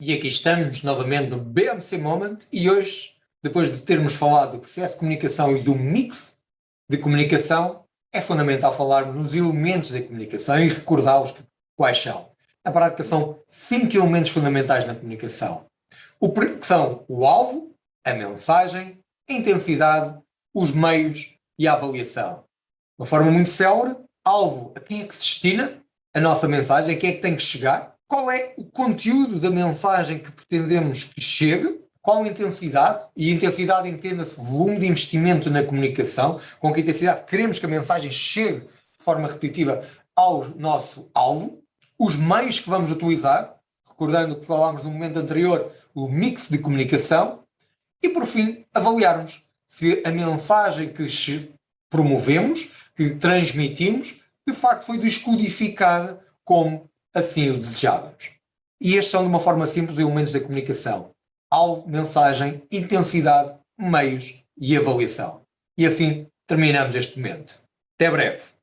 e aqui estamos novamente no BMC Moment e hoje, depois de termos falado do processo de comunicação e do mix de comunicação, é fundamental falarmos nos elementos da comunicação e recordá-los quais são. Na prática são cinco elementos fundamentais na comunicação, o, que são o alvo, a mensagem, a intensidade, os meios e a avaliação. De uma forma muito célere, alvo, a quem é que se destina a nossa mensagem, a quem é que tem que chegar, qual é o conteúdo da mensagem que pretendemos que chegue, qual intensidade, e intensidade entenda-se volume de investimento na comunicação, com que intensidade queremos que a mensagem chegue de forma repetitiva ao nosso alvo, os meios que vamos utilizar, recordando que falámos no momento anterior, o mix de comunicação, e por fim, avaliarmos se a mensagem que promovemos, que transmitimos, de facto foi descodificada como assim o desejávamos. E estes são, de uma forma simples, elementos da comunicação. Alvo, mensagem, intensidade, meios e avaliação. E assim terminamos este momento. Até breve.